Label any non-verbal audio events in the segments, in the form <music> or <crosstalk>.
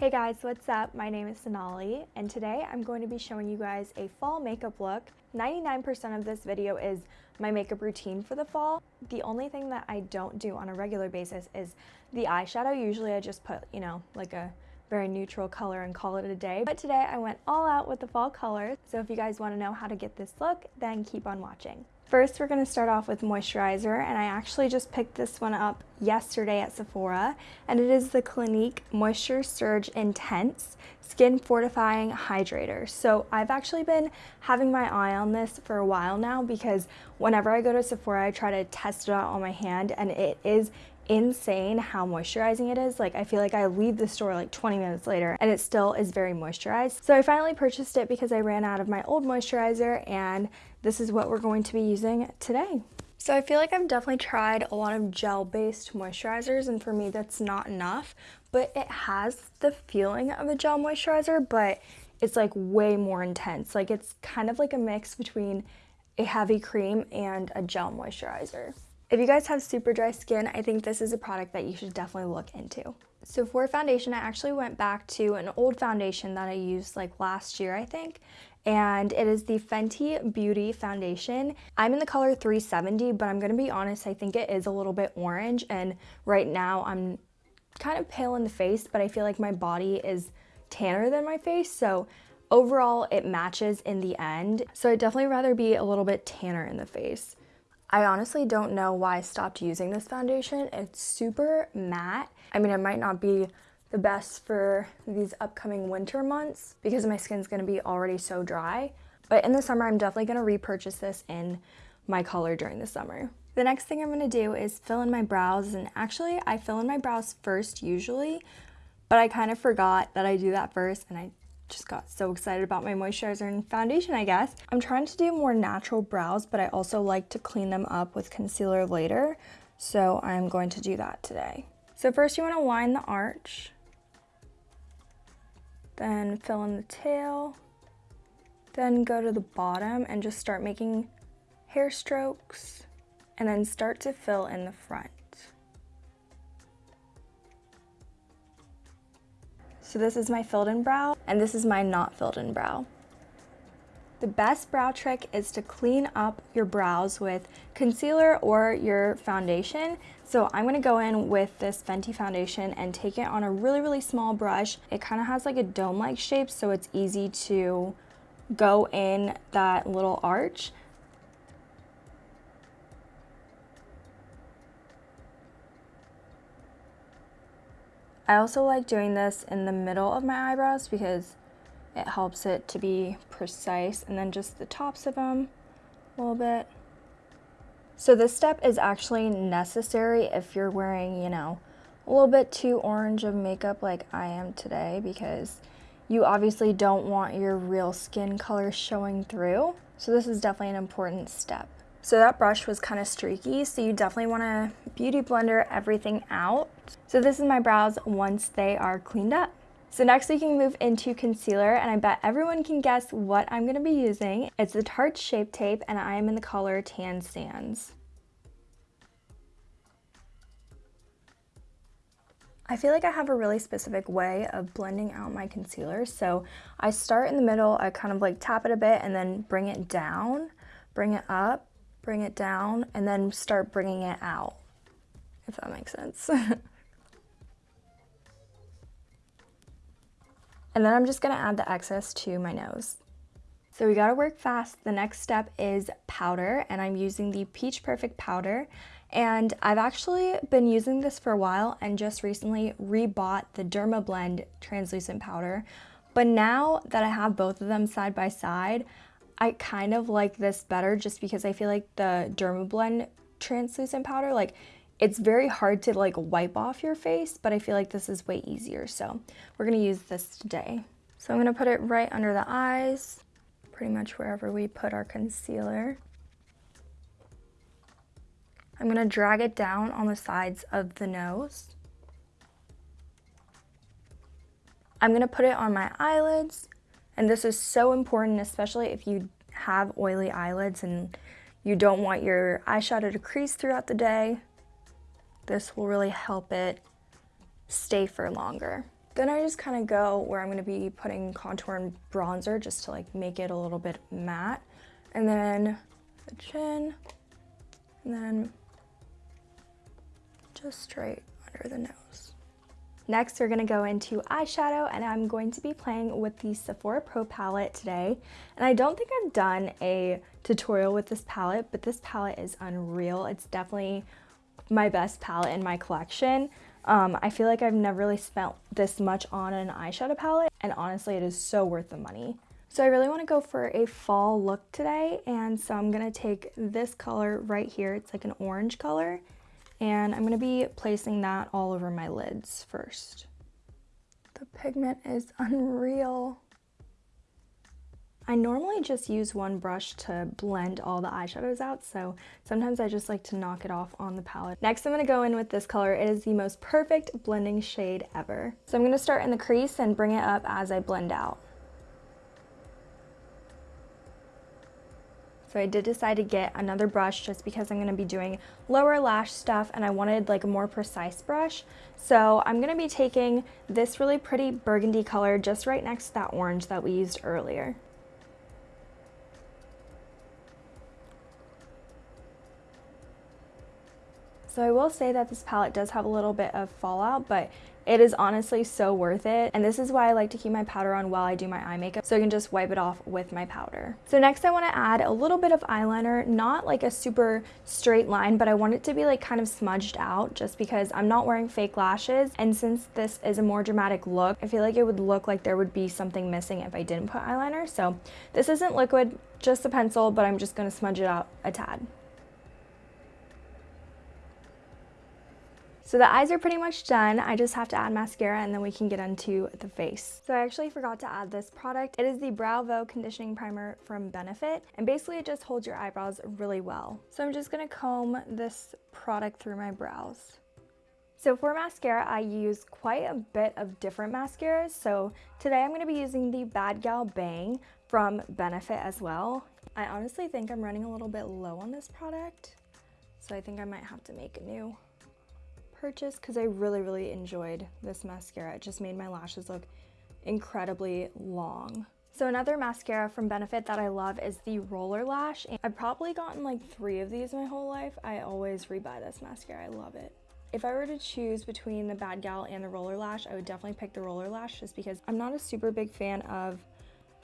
Hey guys, what's up? My name is Sonali, and today I'm going to be showing you guys a fall makeup look. 99% of this video is my makeup routine for the fall. The only thing that I don't do on a regular basis is the eyeshadow. Usually I just put, you know, like a very neutral color and call it a day. But today I went all out with the fall colors. So if you guys want to know how to get this look, then keep on watching. First, we're going to start off with moisturizer, and I actually just picked this one up yesterday at Sephora, and it is the Clinique Moisture Surge Intense Skin Fortifying Hydrator. So I've actually been having my eye on this for a while now because whenever I go to Sephora, I try to test it out on my hand, and it is insane how moisturizing it is. Like I feel like I leave the store like 20 minutes later and it still is very moisturized. So I finally purchased it because I ran out of my old moisturizer and this is what we're going to be using today. So I feel like I've definitely tried a lot of gel-based moisturizers and for me that's not enough, but it has the feeling of a gel moisturizer, but it's like way more intense. Like it's kind of like a mix between a heavy cream and a gel moisturizer. If you guys have super dry skin, I think this is a product that you should definitely look into. So for foundation, I actually went back to an old foundation that I used like last year, I think, and it is the Fenty Beauty Foundation. I'm in the color 370, but I'm gonna be honest, I think it is a little bit orange, and right now I'm kind of pale in the face, but I feel like my body is tanner than my face, so overall it matches in the end. So I'd definitely rather be a little bit tanner in the face. I honestly don't know why I stopped using this foundation. It's super matte. I mean, it might not be the best for these upcoming winter months because my skin's gonna be already so dry. But in the summer, I'm definitely gonna repurchase this in my color during the summer. The next thing I'm gonna do is fill in my brows and actually I fill in my brows first usually, but I kind of forgot that I do that first and I just got so excited about my moisturizer and foundation, I guess. I'm trying to do more natural brows, but I also like to clean them up with concealer later. So I'm going to do that today. So first you want to line the arch, then fill in the tail, then go to the bottom and just start making hair strokes, and then start to fill in the front. So this is my filled in brow and this is my not filled in brow. The best brow trick is to clean up your brows with concealer or your foundation. So I'm gonna go in with this Fenty foundation and take it on a really, really small brush. It kind of has like a dome-like shape, so it's easy to go in that little arch. I also like doing this in the middle of my eyebrows because it helps it to be precise and then just the tops of them a little bit. So this step is actually necessary if you're wearing, you know, a little bit too orange of makeup like I am today because you obviously don't want your real skin color showing through. So this is definitely an important step. So that brush was kind of streaky, so you definitely want to beauty blender everything out. So this is my brows once they are cleaned up. So next we can move into concealer and I bet everyone can guess what I'm going to be using. It's the Tarte Shape Tape and I am in the color Tan Sands. I feel like I have a really specific way of blending out my concealer. So I start in the middle, I kind of like tap it a bit and then bring it down, bring it up, bring it down, and then start bringing it out, if that makes sense. <laughs> and then I'm just gonna add the excess to my nose. So we gotta work fast. The next step is powder, and I'm using the Peach Perfect powder. And I've actually been using this for a while and just recently rebought the Dermablend translucent powder. But now that I have both of them side by side, I kind of like this better just because I feel like the Dermablend translucent powder, like it's very hard to like wipe off your face, but I feel like this is way easier. So we're gonna use this today. So I'm gonna put it right under the eyes, pretty much wherever we put our concealer. I'm gonna drag it down on the sides of the nose. I'm gonna put it on my eyelids and this is so important, especially if you have oily eyelids and you don't want your eyeshadow to crease throughout the day. This will really help it stay for longer. Then I just kind of go where I'm going to be putting contour and bronzer just to like make it a little bit matte. And then the chin, and then just straight under the nose. Next, we're gonna go into eyeshadow and I'm going to be playing with the Sephora Pro palette today. And I don't think I've done a tutorial with this palette, but this palette is unreal. It's definitely my best palette in my collection. Um, I feel like I've never really spent this much on an eyeshadow palette and honestly it is so worth the money. So I really want to go for a fall look today and so I'm going to take this color right here, it's like an orange color, and I'm going to be placing that all over my lids first. The pigment is unreal. I normally just use one brush to blend all the eyeshadows out, so sometimes I just like to knock it off on the palette. Next, I'm going to go in with this color. It is the most perfect blending shade ever. So I'm going to start in the crease and bring it up as I blend out. So I did decide to get another brush just because I'm going to be doing lower lash stuff and I wanted like a more precise brush. So I'm going to be taking this really pretty burgundy color just right next to that orange that we used earlier. So I will say that this palette does have a little bit of fallout, but it is honestly so worth it. And this is why I like to keep my powder on while I do my eye makeup so I can just wipe it off with my powder. So next I want to add a little bit of eyeliner, not like a super straight line, but I want it to be like kind of smudged out just because I'm not wearing fake lashes. And since this is a more dramatic look, I feel like it would look like there would be something missing if I didn't put eyeliner. So this isn't liquid, just a pencil, but I'm just going to smudge it out a tad. So the eyes are pretty much done. I just have to add mascara and then we can get into the face. So I actually forgot to add this product. It is the Browvo Conditioning Primer from Benefit. And basically it just holds your eyebrows really well. So I'm just gonna comb this product through my brows. So for mascara, I use quite a bit of different mascaras. So today I'm gonna be using the Bad Gal Bang from Benefit as well. I honestly think I'm running a little bit low on this product. So I think I might have to make a new purchase because I really, really enjoyed this mascara. It just made my lashes look incredibly long. So another mascara from Benefit that I love is the Roller Lash. I've probably gotten like three of these my whole life. I always rebuy this mascara. I love it. If I were to choose between the Bad Gal and the Roller Lash, I would definitely pick the Roller Lash just because I'm not a super big fan of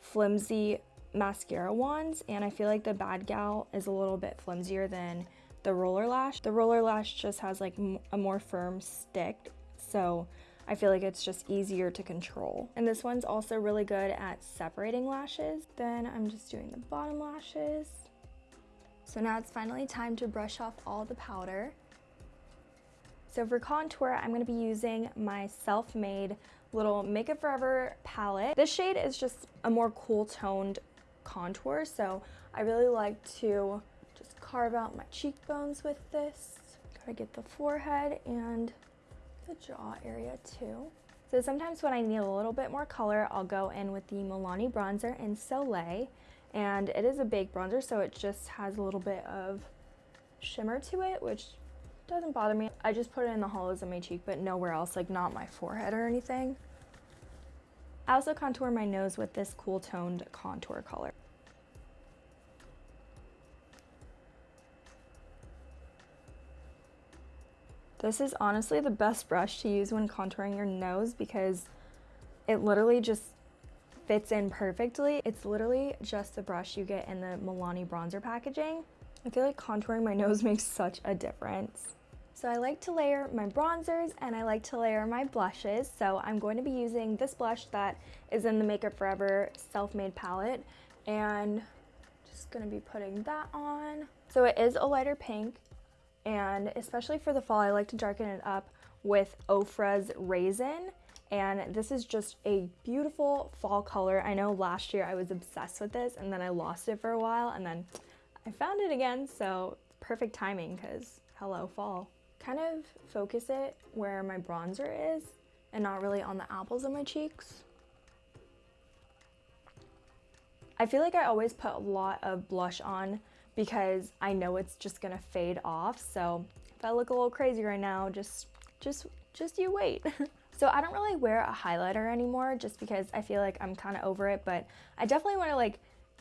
flimsy mascara wands and I feel like the Bad Gal is a little bit flimsier than the roller lash. The roller lash just has like a more firm stick, so I feel like it's just easier to control. And this one's also really good at separating lashes. Then I'm just doing the bottom lashes. So now it's finally time to brush off all the powder. So for contour, I'm gonna be using my self-made little Make Makeup Forever palette. This shade is just a more cool toned contour, so I really like to carve out my cheekbones with this. Gotta get the forehead and the jaw area too. So sometimes when I need a little bit more color, I'll go in with the Milani bronzer in Soleil. And it is a baked bronzer, so it just has a little bit of shimmer to it, which doesn't bother me. I just put it in the hollows of my cheek, but nowhere else, like not my forehead or anything. I also contour my nose with this cool toned contour color. This is honestly the best brush to use when contouring your nose because it literally just fits in perfectly. It's literally just the brush you get in the Milani bronzer packaging. I feel like contouring my nose <laughs> makes such a difference. So I like to layer my bronzers and I like to layer my blushes. So I'm going to be using this blush that is in the Makeup Forever self-made palette and just gonna be putting that on. So it is a lighter pink and especially for the fall, I like to darken it up with Ofra's Raisin. And this is just a beautiful fall color. I know last year I was obsessed with this and then I lost it for a while and then I found it again. So perfect timing because hello fall. Kind of focus it where my bronzer is and not really on the apples of my cheeks. I feel like I always put a lot of blush on because I know it's just gonna fade off. So if I look a little crazy right now, just, just, just you wait. <laughs> So I don't really wear a highlighter anymore just because I feel like I'm kind of over it, but I definitely want to like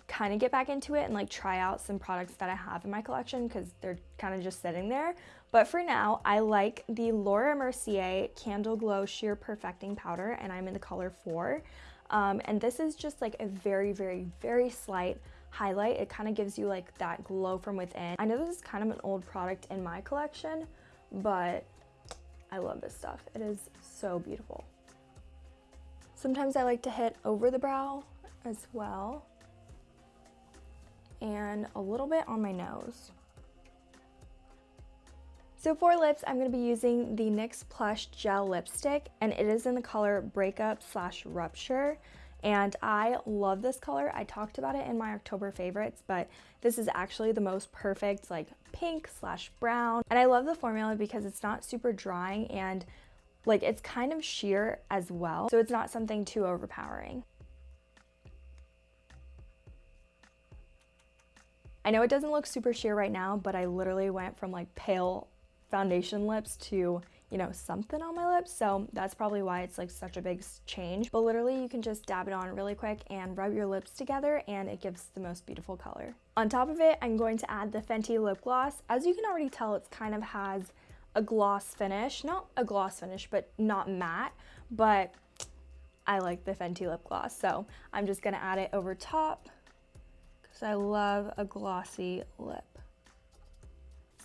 kind of get back into it and like try out some products that I have in my collection because they're kind of just sitting there. But for now, I like the Laura Mercier Candle Glow Sheer Perfecting Powder and I'm in the color 4. Um, and this is just like a very, very, very slight highlight. It kind of gives you like that glow from within. I know this is kind of an old product in my collection, but I love this stuff. It is so beautiful. Sometimes I like to hit over the brow as well and a little bit on my nose. So for lips, I'm going to be using the NYX Plush Gel Lipstick, and it is in the color Breakup slash Rupture. And I love this color. I talked about it in my October favorites, but this is actually the most perfect like pink slash brown. And I love the formula because it's not super drying and like it's kind of sheer as well. So it's not something too overpowering. I know it doesn't look super sheer right now, but I literally went from like pale foundation lips to, you know, something on my lips. So that's probably why it's like such a big change. But literally you can just dab it on really quick and rub your lips together and it gives the most beautiful color. On top of it, I'm going to add the Fenty lip gloss. As you can already tell, it kind of has a gloss finish. Not a gloss finish, but not matte. But I like the Fenty lip gloss. So I'm just gonna add it over top because I love a glossy lip.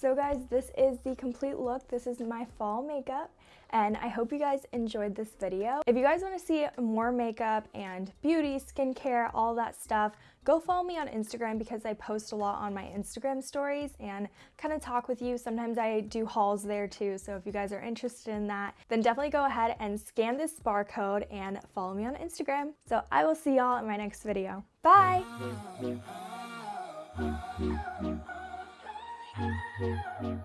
So guys, this is the complete look. This is my fall makeup and I hope you guys enjoyed this video. If you guys want to see more makeup and beauty, skincare, all that stuff, go follow me on Instagram because I post a lot on my Instagram stories and kind of talk with you. Sometimes I do hauls there too, so if you guys are interested in that, then definitely go ahead and scan this barcode and follow me on Instagram. So I will see y'all in my next video. Bye! <laughs> Thank you.